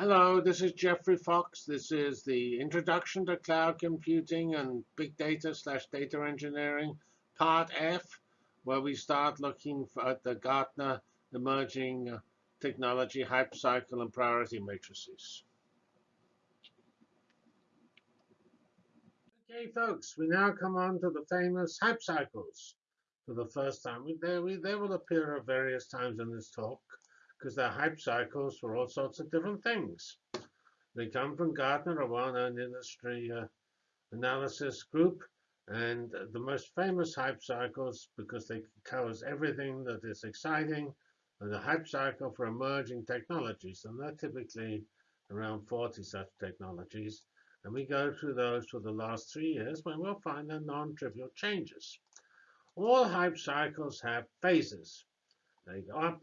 Hello, this is Geoffrey Fox. This is the Introduction to Cloud Computing and Big Data slash Data Engineering, Part F, where we start looking at the Gartner Emerging Technology Hype Cycle and Priority Matrices. Okay, folks, we now come on to the famous hype cycles for the first time. They, will appear at various times in this talk because they're hype cycles for all sorts of different things. They come from Gartner, a well-known industry uh, analysis group, and the most famous hype cycles, because they covers everything that is exciting, are the hype cycle for emerging technologies, and they're typically around 40 such technologies. And we go through those for the last three years when we'll find the non-trivial changes. All hype cycles have phases. They go up,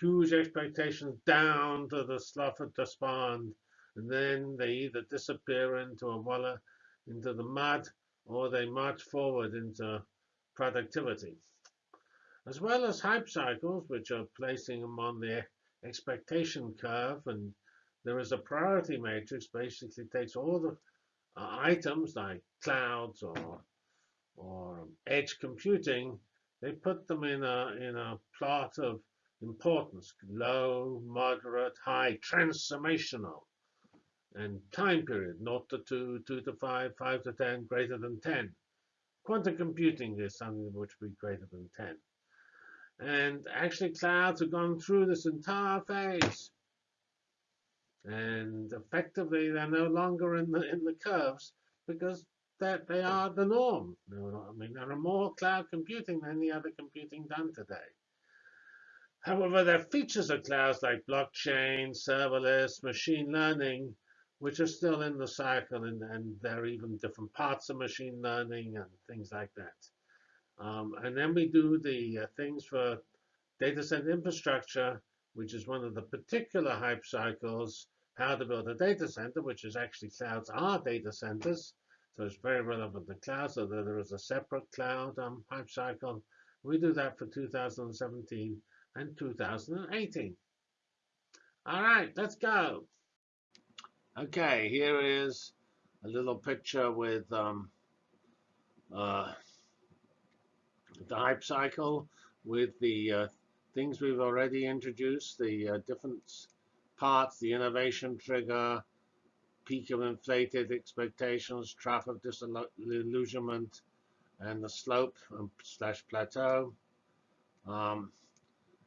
huge expectations down to the slough of despond, and then they either disappear into a walla, into the mud, or they march forward into productivity. As well as hype cycles, which are placing them on the expectation curve, and there is a priority matrix, basically takes all the uh, items like clouds or or edge computing, they put them in a in a plot of importance, low, moderate, high, transformational, and time period, 0 to 2, 2 to 5, 5 to 10, greater than 10. Quantum computing is something which would be greater than 10. And actually, clouds have gone through this entire phase. And effectively, they're no longer in the in the curves because that they are the norm. I mean, there are more cloud computing than any other computing done today. However, there are features of clouds like blockchain, serverless, machine learning, which are still in the cycle, and, and there are even different parts of machine learning and things like that. Um, and then we do the uh, things for data center infrastructure, which is one of the particular hype cycles, how to build a data center, which is actually clouds are data centers. So it's very relevant to clouds, so there is a separate cloud um, hype cycle. We do that for 2017 and 2018. All right, let's go. Okay, here is a little picture with um, uh, the hype cycle with the uh, things we've already introduced, the uh, different parts, the innovation trigger, peak of inflated expectations, trough of disillusionment, and the slope um, slash plateau. Um,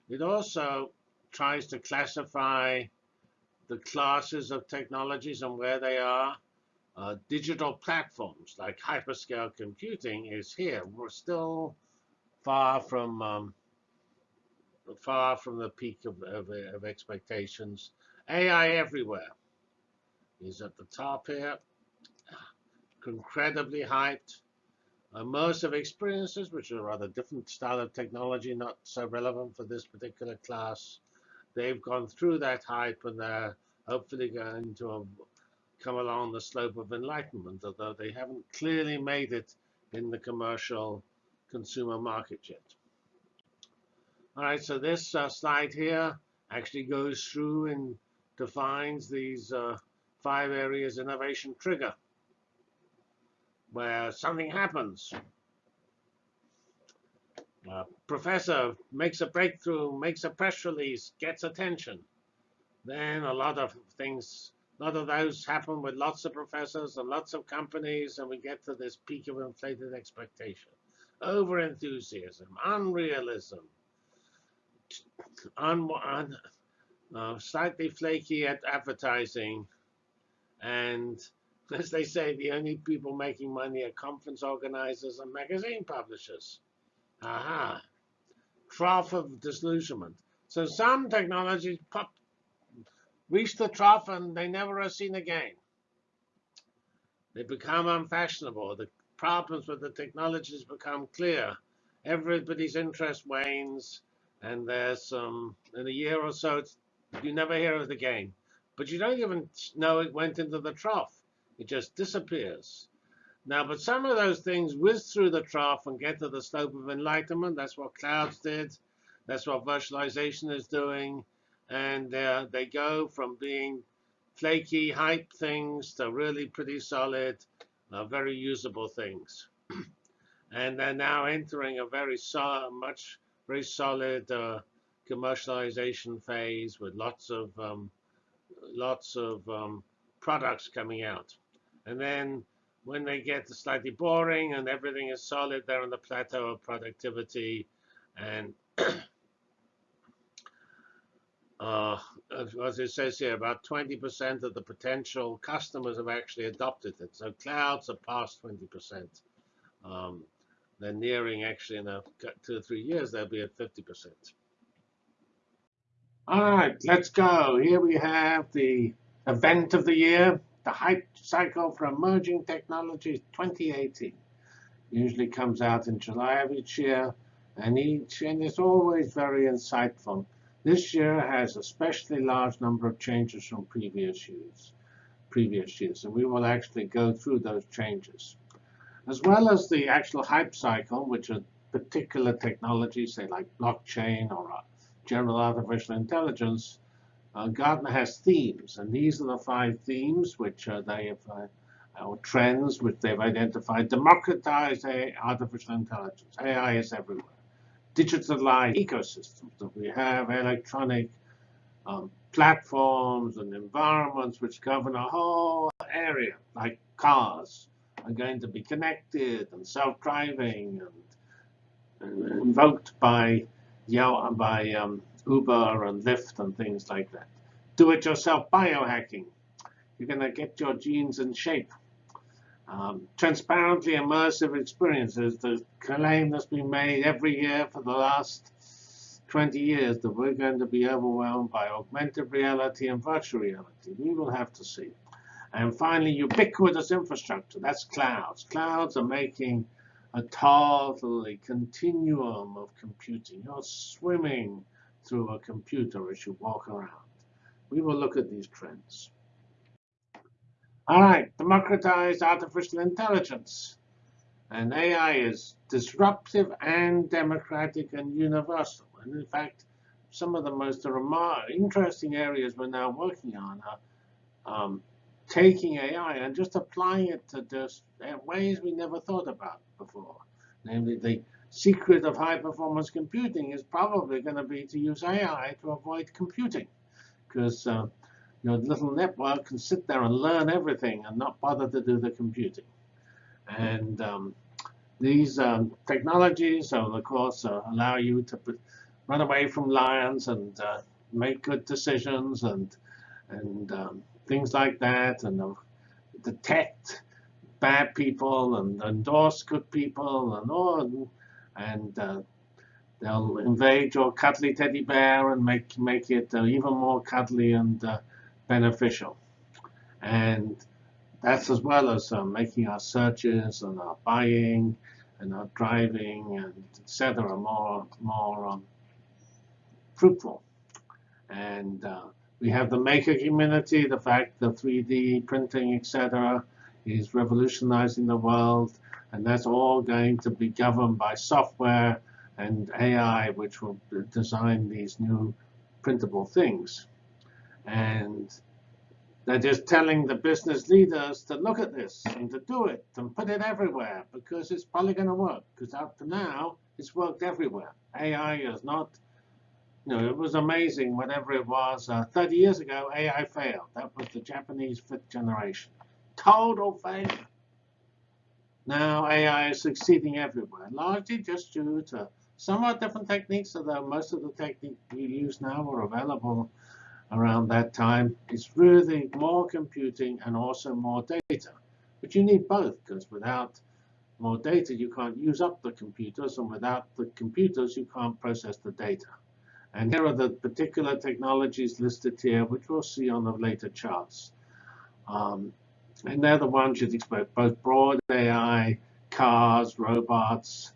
it also tries to classify the classes of technologies and where they are. Uh, digital platforms like hyperscale computing is here. We're still far from um, far from the peak of, of, of, expectations. AI everywhere is at the top here, incredibly hyped immersive experiences, which are a rather different style of technology, not so relevant for this particular class. They've gone through that hype and they're hopefully going to come along the slope of enlightenment, although they haven't clearly made it in the commercial consumer market yet. All right, so this uh, slide here actually goes through and defines these uh, five areas innovation trigger where something happens. A professor makes a breakthrough, makes a press release, gets attention. Then a lot of things, a lot of those happen with lots of professors and lots of companies, and we get to this peak of inflated expectation. Over-enthusiasm, unrealism, un, un uh, slightly flaky at advertising, and as they say, the only people making money are conference organizers and magazine publishers. Aha. Trough of disillusionment. So some technologies pop, reach the trough and they never are seen again. They become unfashionable. The problems with the technologies become clear. Everybody's interest wanes, and there's some, in a year or so, you never hear of it again. But you don't even know it went into the trough. It just disappears. Now, but some of those things whiz through the trough and get to the slope of enlightenment. That's what clouds did. That's what virtualization is doing. and uh, they go from being flaky hype things to really pretty solid, uh, very usable things. and they're now entering a very so much very solid uh, commercialization phase with lots of um, lots of um, products coming out. And then when they get slightly boring and everything is solid, they're on the plateau of productivity. And uh, as it says here, about 20% of the potential customers have actually adopted it. So clouds are past 20%. Um, they're nearing actually in a two or three years, they'll be at 50%. All right, let's go. Here we have the event of the year, the hype cycle for emerging technologies 2018. Usually comes out in July of each year, and each and it's always very insightful. This year has especially large number of changes from previous years, previous years, and we will actually go through those changes, as well as the actual hype cycle, which are particular technologies, say like blockchain or uh, general artificial intelligence. Uh, Gartner has themes, and these are the five themes which uh, they have, uh, or trends which they've identified. Democratize artificial intelligence. AI is everywhere digitalized ecosystems. So we have electronic um, platforms and environments which govern a whole area, like cars are going to be connected and self-driving and, and, invoked by by um, Uber and Lyft and things like that. Do-it-yourself biohacking. You're going to get your genes in shape. Um, transparently immersive experiences, the claim that's been made every year for the last 20 years that we're going to be overwhelmed by augmented reality and virtual reality. We will have to see. And finally, ubiquitous infrastructure. That's clouds. Clouds are making a totally continuum of computing. You're swimming through a computer as you walk around. We will look at these trends. All right, democratize artificial intelligence. And AI is disruptive and democratic and universal. And in fact, some of the most interesting areas we're now working on are um, taking AI and just applying it to uh, ways we never thought about before. Namely, the secret of high-performance computing is probably going to be to use AI to avoid computing. Because uh, your little network can sit there and learn everything and not bother to do the computing. And um, these um, technologies, of course, uh, allow you to run away from lions and uh, make good decisions and and um, things like that, and uh, detect bad people and endorse good people and all, and uh, they'll invade your cuddly teddy bear and make make it uh, even more cuddly and uh, beneficial. And that's as well as uh, making our searches and our buying and our driving and etc. more more um, fruitful. And uh, we have the maker community, the fact that 3D printing, etc., is revolutionizing the world, and that's all going to be governed by software and AI, which will design these new printable things. And they're just telling the business leaders to look at this and to do it and put it everywhere because it's probably going to work. Because up to now, it's worked everywhere. AI is not, you know, it was amazing whatever it was. Uh, 30 years ago, AI failed. That was the Japanese fifth generation. Total failure. Now AI is succeeding everywhere, largely just due to somewhat different techniques, although most of the techniques we use now are available around that time. It's really more computing and also more data. But you need both, because without more data, you can't use up the computers, and without the computers, you can't process the data. And here are the particular technologies listed here, which we'll see on the later charts. Um, and they're the ones you'd expect, both broad AI, cars, robots,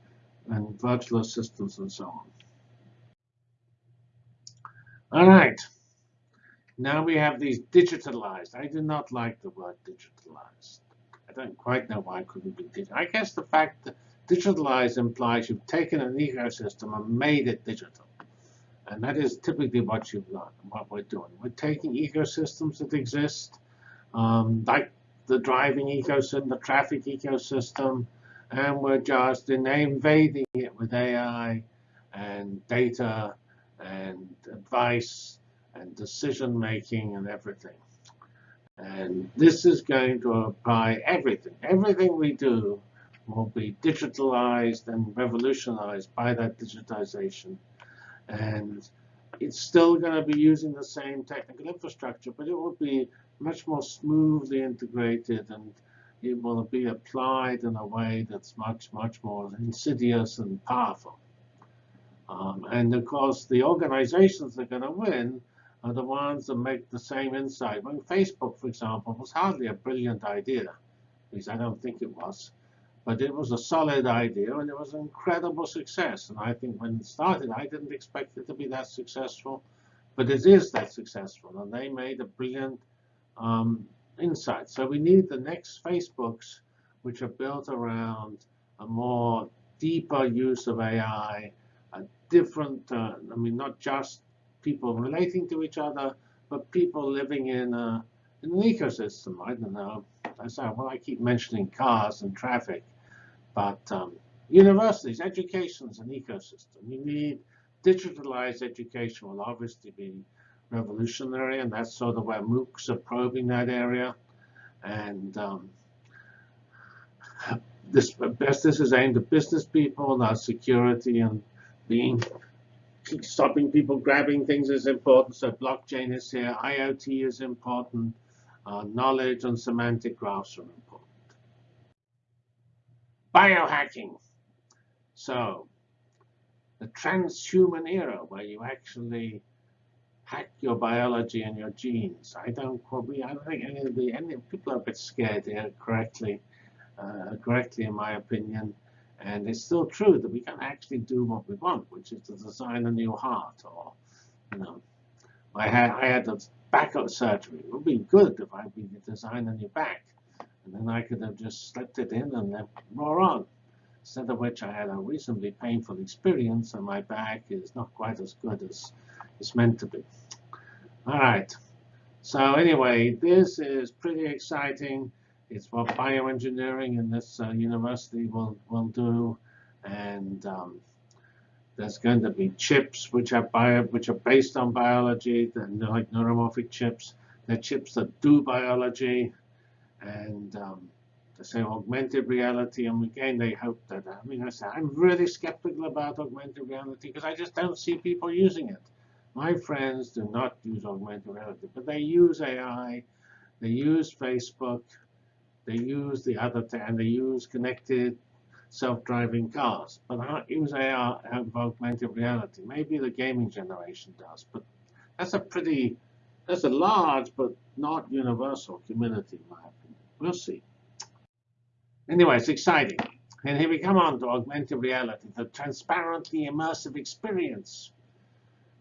and virtual assistants, and so on. All right. Now we have these digitalized. I do not like the word digitalized. I don't quite know why it couldn't be digital. I guess the fact that digitalized implies you've taken an ecosystem and made it digital. And that is typically what you've done, what we're doing. We're taking ecosystems that exist, um, like the driving ecosystem, the traffic ecosystem, and we're just invading it with AI and data and advice and decision making and everything. And this is going to apply everything. Everything we do will be digitalized and revolutionized by that digitization. And it's still going to be using the same technical infrastructure, but it will be much more smoothly integrated and it will be applied in a way that's much, much more insidious and powerful. Um, and of course, the organizations that are going to win are the ones that make the same insight. When Facebook, for example, was hardly a brilliant idea, at least I don't think it was. But it was a solid idea, and it was an incredible success. And I think when it started, I didn't expect it to be that successful. But it is that successful, and they made a brilliant um, insight. So we need the next Facebooks, which are built around a more deeper use of AI, a different, uh, I mean, not just people relating to each other, but people living in, a, in an ecosystem. I don't know. I say, well, I keep mentioning cars and traffic, but um, universities, education is an ecosystem. You need digitalized education will obviously be revolutionary, and that's sort of where MOOCs are probing that area. And um, this, this is aimed at business people, not security and being stopping people grabbing things is important. So blockchain is here. IoT is important. Uh, knowledge and semantic graphs are important. Biohacking. So the transhuman era where you actually hack your biology and your genes. I don't probably, I don't think any of the any people are a bit scared here correctly, uh, correctly in my opinion. And it's still true that we can actually do what we want, which is to design a new heart. Or, you know, I had I had a back surgery. It would be good if I could design a new back, and then I could have just slipped it in and then roar on. Instead of which I had a reasonably painful experience, and my back is not quite as good as it's meant to be. All right. So anyway, this is pretty exciting. It's what bioengineering in this uh, university will, will do. And um, there's going to be chips which are bio, which are based on biology, they're like neuromorphic chips. They're chips that do biology. And um, they say augmented reality. And again, they hope that, I mean, I say, I'm really skeptical about augmented reality because I just don't see people using it. My friends do not use augmented reality, but they use AI, they use Facebook, they use the other, and they use connected self-driving cars, but I don't use AR and augmented reality. Maybe the gaming generation does, but that's a pretty, that's a large but not universal community, in my opinion. We'll see. Anyway, it's exciting. And here we come on to augmented reality, the transparently immersive experience.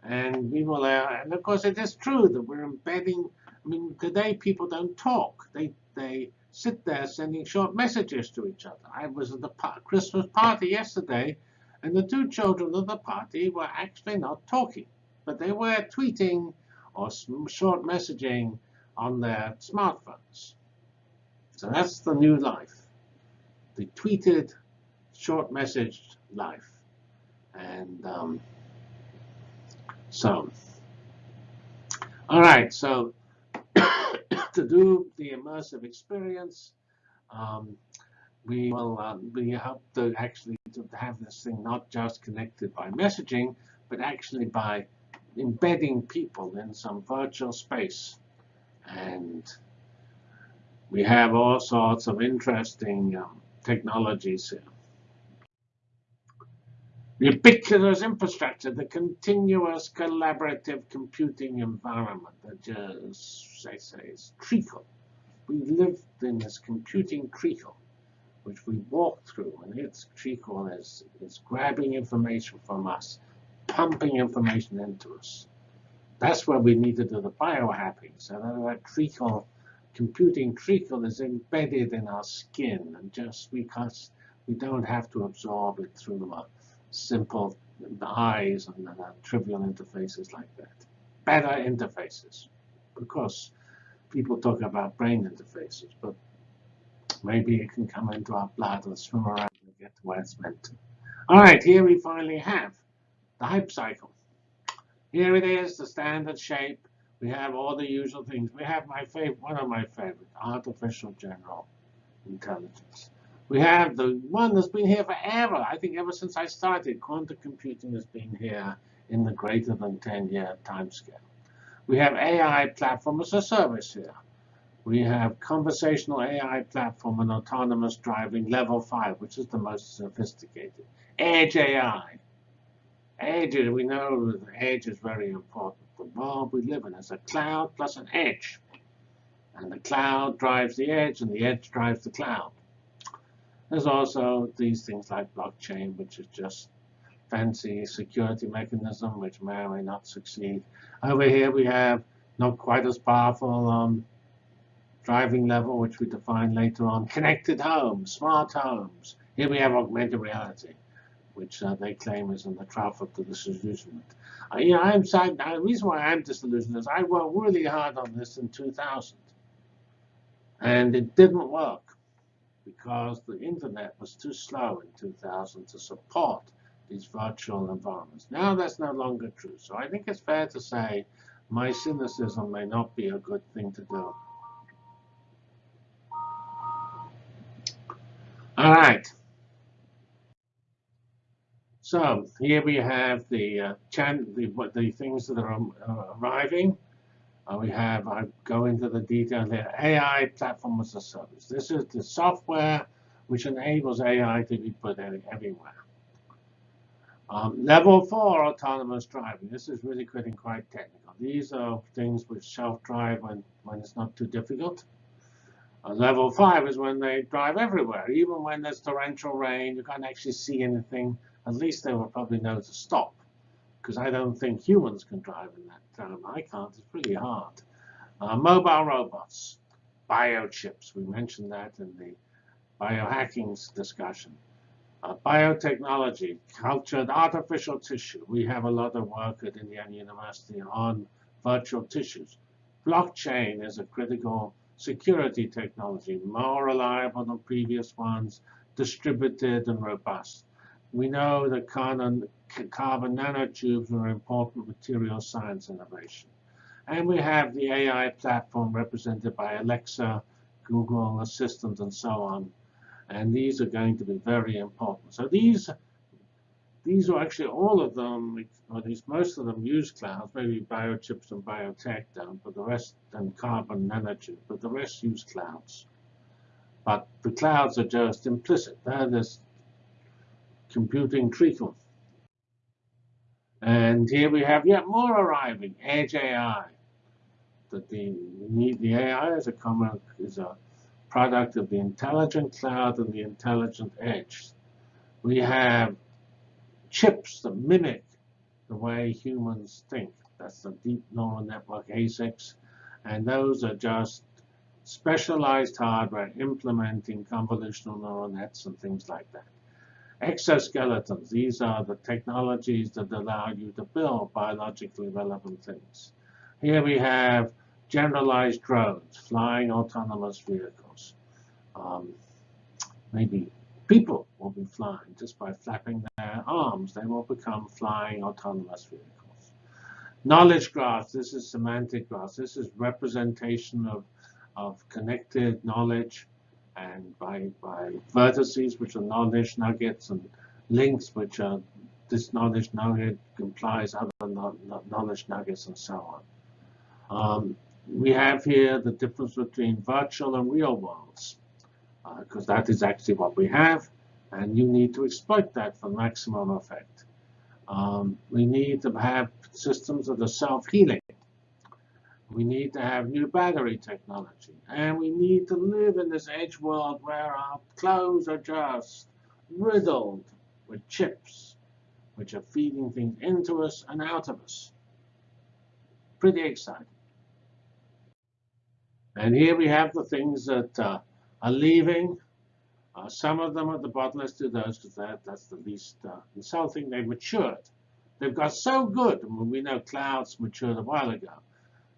And we will, uh, and of course, it is true that we're embedding. I mean, today people don't talk; they they sit there sending short messages to each other. I was at the Christmas party yesterday, and the two children of the party were actually not talking, but they were tweeting or short messaging on their smartphones. So that's the new life, the tweeted, short messaged life. And um, so, all right, so to do the immersive experience, um, we will uh, we hope to actually to have this thing not just connected by messaging, but actually by embedding people in some virtual space. And we have all sorts of interesting um, technologies here. Ubiquitous infrastructure, the continuous collaborative computing environment that just, I say, is treacle. We live in this computing treacle, which we walk through, and its treacle is, is grabbing information from us, pumping information into us. That's where we need to do the biohacking, so that, that treacle, computing treacle is embedded in our skin, and just because we don't have to absorb it through a simple eyes and uh, trivial interfaces like that. Better interfaces. Of course, people talk about brain interfaces, but maybe it can come into our blood and swim around and get to where it's meant to. All right, here we finally have the hype cycle. Here it is, the standard shape. We have all the usual things. We have my favorite, one of my favorite, artificial general intelligence. We have the one that's been here forever. I think ever since I started, quantum computing has been here in the greater than 10-year timescale. We have AI platform as a service here. We have conversational AI platform and autonomous driving level 5, which is the most sophisticated. Edge AI. Edge, we know edge is very important. The world we live in is a cloud plus an edge. And the cloud drives the edge, and the edge drives the cloud. There's also these things like blockchain, which is just fancy security mechanism, which may or may not succeed. Over here we have not quite as powerful um, driving level, which we define later on. Connected homes, smart homes. Here we have augmented reality, which uh, they claim is in the trough of the disillusionment. Uh, you know, I'm sad. The reason why I'm disillusioned is I worked really hard on this in 2000, and it didn't work because the internet was too slow in 2000 to support these virtual environments. Now that's no longer true. So I think it's fair to say my cynicism may not be a good thing to do. All right. So here we have the, uh, the, the things that are uh, arriving. Uh, we have, I go into the detail here, AI platform as a service. This is the software which enables AI to be put everywhere. Um, level four autonomous driving. This is really getting quite technical. These are things which self-drive when, when it's not too difficult. Uh, level five is when they drive everywhere. Even when there's torrential rain, you can't actually see anything. At least they will probably know to stop because I don't think humans can drive in that time. I can't. It's pretty hard. Uh, mobile robots, biochips. We mentioned that in the biohacking discussion. Uh, biotechnology, cultured artificial tissue. We have a lot of work at Indiana University on virtual tissues. Blockchain is a critical security technology, more reliable than previous ones, distributed and robust. We know that carbon, carbon nanotubes are important material science innovation. And we have the AI platform represented by Alexa, Google Assistant, and so on. And these are going to be very important. So these these are actually all of them, or at least most of them use clouds, maybe biochips and biotech don't, but the rest, and carbon nanotubes, but the rest use clouds. But the clouds are just implicit. They're this computing treacle. And here we have yet more arriving, Edge AI. That the the AI is a common is a product of the intelligent cloud and the intelligent edge. We have chips that mimic the way humans think. That's the deep neural network ASICs. And those are just specialized hardware implementing convolutional neural nets and things like that. Exoskeletons, these are the technologies that allow you to build biologically relevant things. Here we have generalized drones, flying autonomous vehicles. Um, maybe people will be flying just by flapping their arms. They will become flying autonomous vehicles. Knowledge graphs, this is semantic graphs. This is representation of, of connected knowledge and by, by vertices, which are knowledge nuggets, and links, which are this knowledge nugget implies other knowledge nuggets, and so on. Um, we have here the difference between virtual and real worlds, because uh, that is actually what we have, and you need to exploit that for maximum effect. Um, we need to have systems that are self-healing. We need to have new battery technology. And we need to live in this edge world where our clothes are just riddled with chips, which are feeding things into us and out of us. Pretty exciting. And here we have the things that uh, are leaving. Uh, some of them at the bottom, do those because that, that's the least uh, insulting. They've matured. They've got so good. I mean, we know clouds matured a while ago.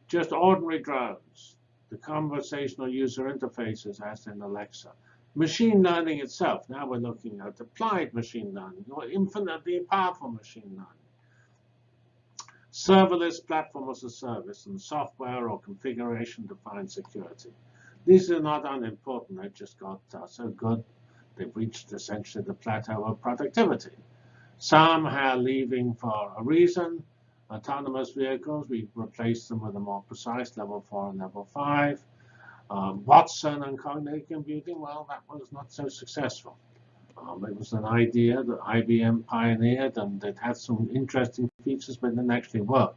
Just ordinary drones, the conversational user interfaces as in Alexa. Machine learning itself. Now we're looking at applied machine learning or infinitely powerful machine learning serverless platform as a service, and software or configuration-defined security. These are not unimportant. They've just got uh, so good, they've reached essentially the plateau of productivity. Some are leaving for a reason. Autonomous vehicles, we replaced them with a more precise level 4 and level 5. Um, Watson and cognitive computing, well, that was not so successful. Um, it was an idea that IBM pioneered, and it had some interesting features, but didn't actually work.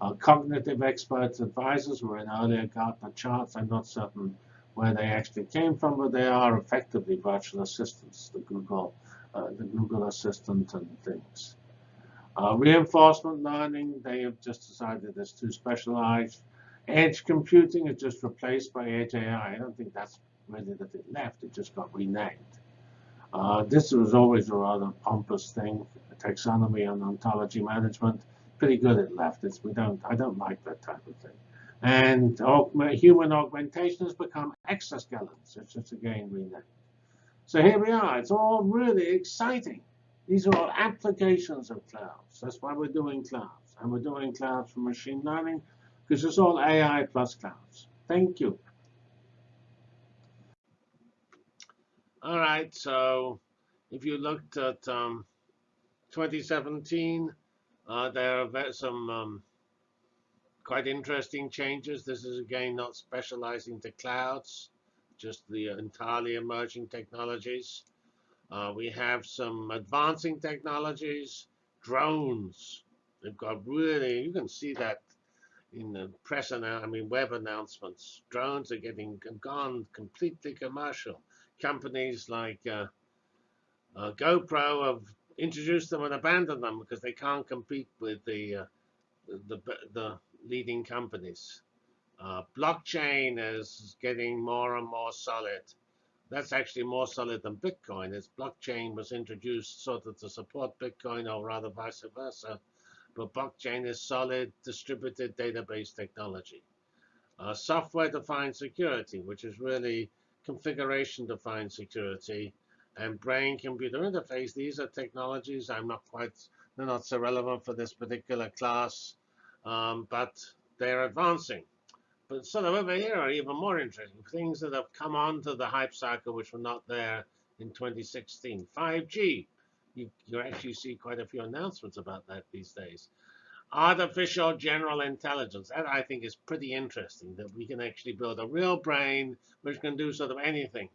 Uh, cognitive experts advisors were in earlier Gartner charts. I'm not certain where they actually came from, but they are effectively virtual assistants, the Google, uh, the Google Assistant and things. Uh, reinforcement learning, they have just decided it's too specialized. Edge computing is just replaced by Edge AI. I don't think that's really that it left, it just got renamed. Uh, this was always a rather pompous thing, taxonomy and ontology management. Pretty good at leftists. We don't, I don't like that type of thing. And augment, human augmentation has become exoskeletons. It's just again renamed. So here we are. It's all really exciting. These are all applications of clouds. That's why we're doing clouds. And we're doing clouds for machine learning because it's all AI plus clouds. Thank you. All right, so if you looked at um, 2017, uh, there are some um, quite interesting changes. This is again not specializing to clouds, just the entirely emerging technologies. Uh, we have some advancing technologies, drones. They've got really, you can see that in the press, I mean web announcements. Drones are getting gone completely commercial companies like uh, uh, GoPro have introduced them and abandoned them because they can't compete with the uh, the, the, leading companies. Uh, blockchain is getting more and more solid. That's actually more solid than Bitcoin. As blockchain was introduced sort of to support Bitcoin, or rather vice versa. But blockchain is solid distributed database technology. Uh, Software-defined security, which is really configuration-defined security, and brain-computer interface. These are technologies I'm not quite, they're not so relevant for this particular class, um, but they're advancing. But sort of over here are even more interesting things that have come onto the hype cycle which were not there in 2016. 5G. You, you actually see quite a few announcements about that these days. Artificial general intelligence. That I think is pretty interesting, that we can actually build a real brain which can do sort of anything.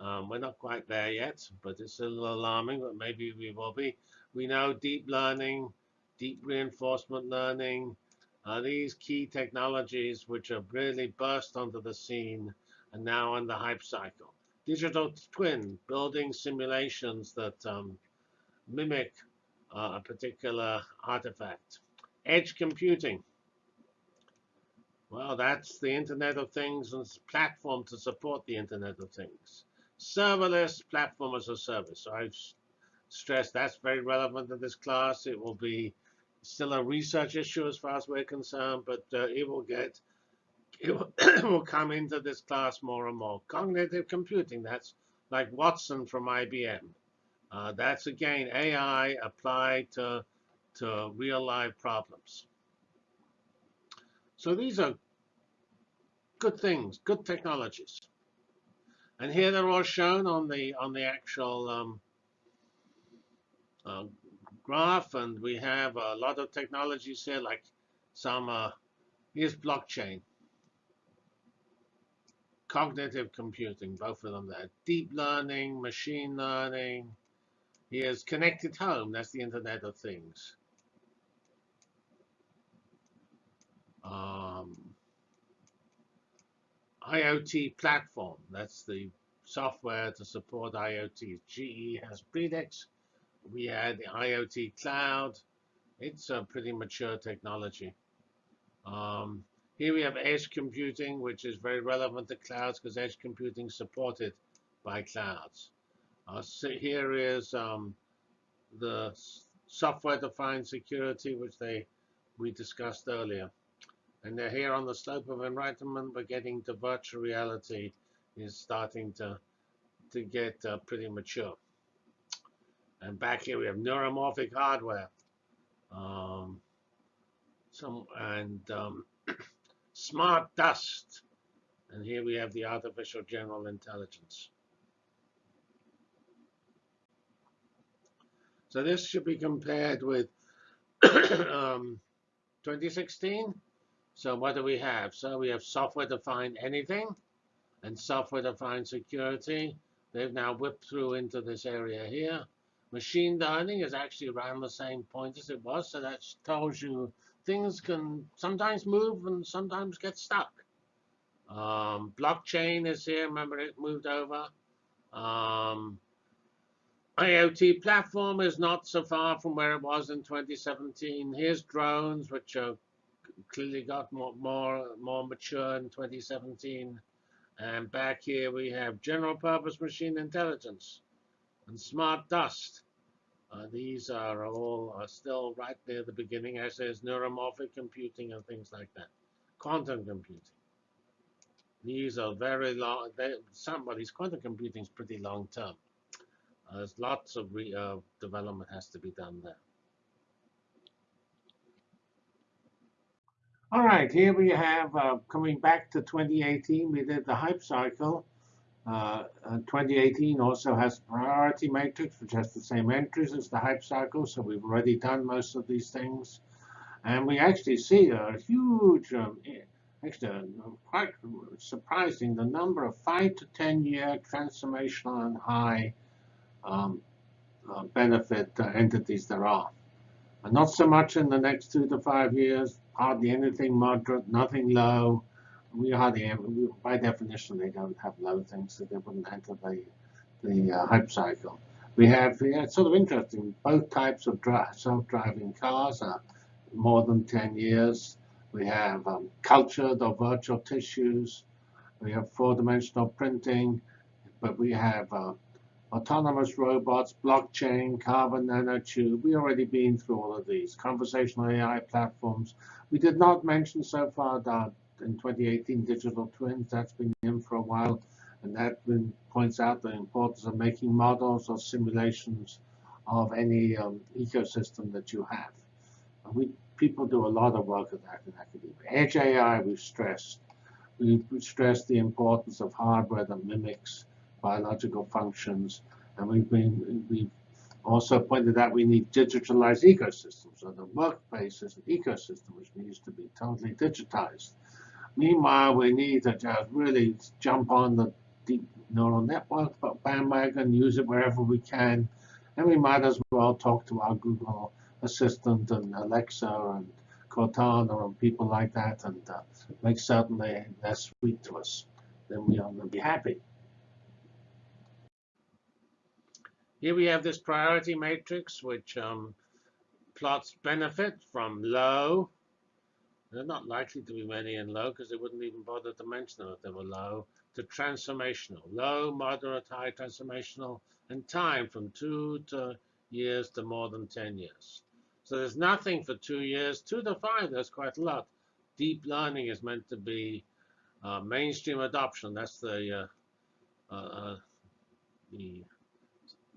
Um, we're not quite there yet, but it's a little alarming, but maybe we will be. We know deep learning, deep reinforcement learning, are these key technologies which have really burst onto the scene and now on the hype cycle. Digital twin, building simulations that um, mimic uh, a particular artifact. Edge computing. Well, that's the Internet of Things and platform to support the Internet of Things. Serverless platform as a service. I've stressed that's very relevant to this class. It will be still a research issue as far as we're concerned, but uh, it will get it will, come into this class more and more. Cognitive computing, that's like Watson from IBM. Uh, that's again AI applied to to real life problems. So these are good things, good technologies. And here they're all shown on the on the actual um, uh, graph, and we have a lot of technologies here, like some. Uh, here's blockchain, cognitive computing, both of them there. Deep learning, machine learning. Here's connected home. That's the Internet of Things. um, IoT platform. That's the software to support IoT. GE has Predix. We had the IoT cloud. It's a pretty mature technology. Um, here we have edge computing, which is very relevant to clouds because edge computing is supported by clouds. Uh, so here is um, the software-defined security, which they we discussed earlier. And they're here on the slope of enlightenment, but getting to virtual reality is starting to to get uh, pretty mature. And back here we have neuromorphic hardware. Um, some and um, smart dust. And here we have the artificial general intelligence. So this should be compared with um, 2016. So what do we have? So we have software-defined anything and software-defined security. They've now whipped through into this area here. Machine learning is actually around the same point as it was. So that tells you things can sometimes move and sometimes get stuck. Um, blockchain is here. Remember, it moved over. Um, IoT platform is not so far from where it was in 2017. Here's drones, which are clearly got more, more, more mature in 2017. And back here we have general purpose machine intelligence and smart dust. Uh, these are all still right near the beginning, as there's neuromorphic computing and things like that. Quantum computing. These are very long. They, somebody's quantum computing is pretty long term. There's lots of uh, development has to be done there. All right, here we have, uh, coming back to 2018, we did the hype cycle. Uh, 2018 also has priority matrix, which has the same entries as the hype cycle, so we've already done most of these things. And we actually see a huge, um, actually uh, quite surprising, the number of 5 to 10 year transformational and high um, uh, benefit uh, entities there are. And not so much in the next two to five years, hardly anything moderate, nothing low. We we, by definition, they don't have low things, so they wouldn't enter the, the uh, hype cycle. We have, yeah, it's sort of interesting, both types of self-driving cars are more than 10 years. We have um, cultured or virtual tissues. We have four-dimensional printing, but we have uh, autonomous robots, blockchain, carbon nanotube. We already been through all of these. Conversational AI platforms. We did not mention so far that in 2018 digital twins. That's been in for a while, and that points out the importance of making models or simulations of any um, ecosystem that you have. And we people do a lot of work on that in academia. Edge AI, we've stressed. We've stressed the importance of hardware that mimics biological functions. And we've been we've also pointed out we need digitalized ecosystems. So the workplace is an ecosystem which needs to be totally digitized. Meanwhile, we need to just really jump on the deep neural network bandwagon, use it wherever we can, and we might as well talk to our Google Assistant and Alexa and Cortana and people like that and uh, make certain they, they're sweet to us. Then we are going to be happy. Here we have this priority matrix, which um, plots benefit from low. They're not likely to be many and low because they wouldn't even bother to mention them if they were low, to transformational. Low, moderate, high transformational, and time from two to years to more than 10 years. So there's nothing for two years. Two to five, there's quite a lot. Deep learning is meant to be uh, mainstream adoption. That's the uh, uh, uh the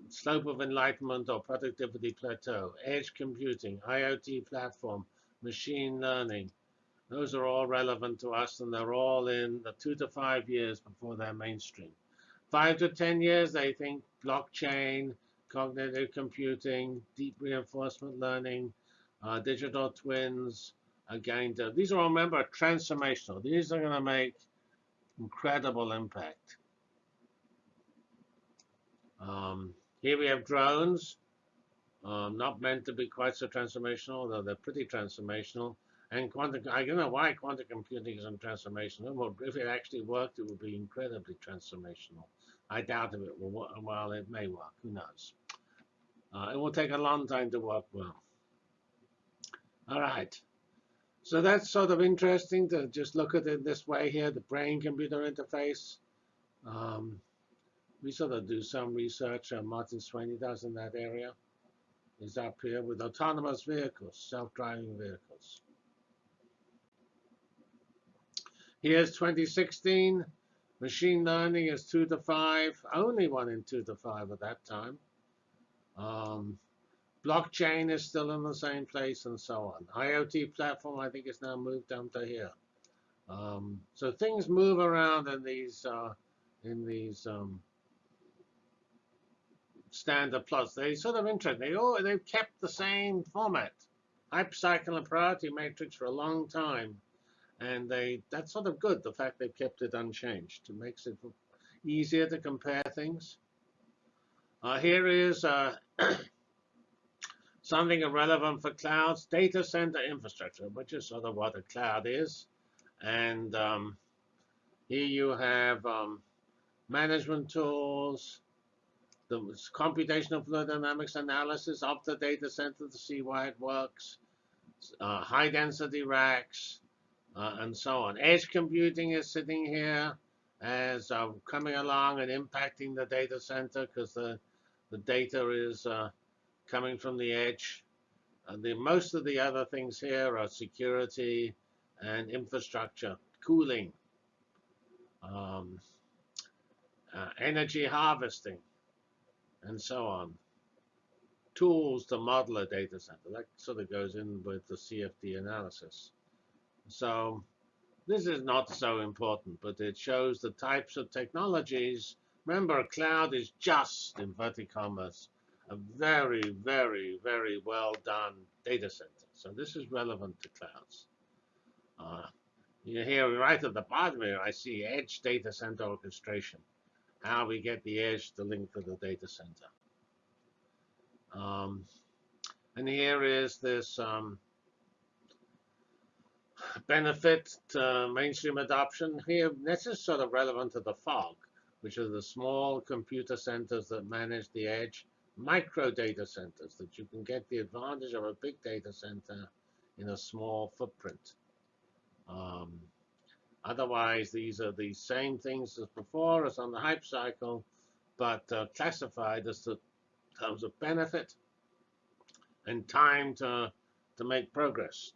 slope of enlightenment or productivity plateau, edge computing, IoT platform, machine learning. Those are all relevant to us, and they're all in the two to five years before they're mainstream. Five to 10 years, they think blockchain, cognitive computing, deep reinforcement learning, uh, digital twins going to, these are all, remember, transformational. These are going to make incredible impact. Um, here we have drones, um, not meant to be quite so transformational, though they're pretty transformational. And quantum, I don't know why quantum computing isn't transformational. If it actually worked, it would be incredibly transformational. I doubt if it will work. Well, it may work. Who knows? Uh, it will take a long time to work well. All right. So that's sort of interesting to just look at it this way here, the brain-computer interface. Um, we sort of do some research. Uh, Martin Swany does in that area. He's up here with autonomous vehicles, self-driving vehicles. Here's 2016. Machine learning is two to five, only one in two to five at that time. Um, blockchain is still in the same place and so on. IoT platform, I think, is now moved down to here. Um, so things move around in these uh, in these um, standard plots. They sort of interesting. They all they've kept the same format, hype cycle and priority matrix for a long time, and they that's sort of good. The fact they've kept it unchanged. It makes it easier to compare things. Uh, here is uh, something relevant for clouds, data center infrastructure, which is sort of what a cloud is. And um, here you have um, management tools, the computational fluid dynamics analysis of the data center to see why it works, uh, high density racks, uh, and so on. Edge computing is sitting here as uh, coming along and impacting the data center because the, the data is uh, coming from the edge. And the, most of the other things here are security and infrastructure, cooling, um, uh, energy harvesting, and so on. Tools to model a data center. That sort of goes in with the CFD analysis. So this is not so important, but it shows the types of technologies. Remember, cloud is just, in commas, a very, very, very well done data center. So this is relevant to clouds. Uh, you here right at the bottom here, I see edge data center orchestration. How we get the edge to link to the data center. Um, and here is this um, benefit to mainstream adoption. Here, this is sort of relevant to the fog, which are the small computer centers that manage the edge, micro data centers that you can get the advantage of a big data center in a small footprint. Um, otherwise, these are the same things as before as on the hype cycle, but uh, classified as the terms of benefit and time to, to make progress.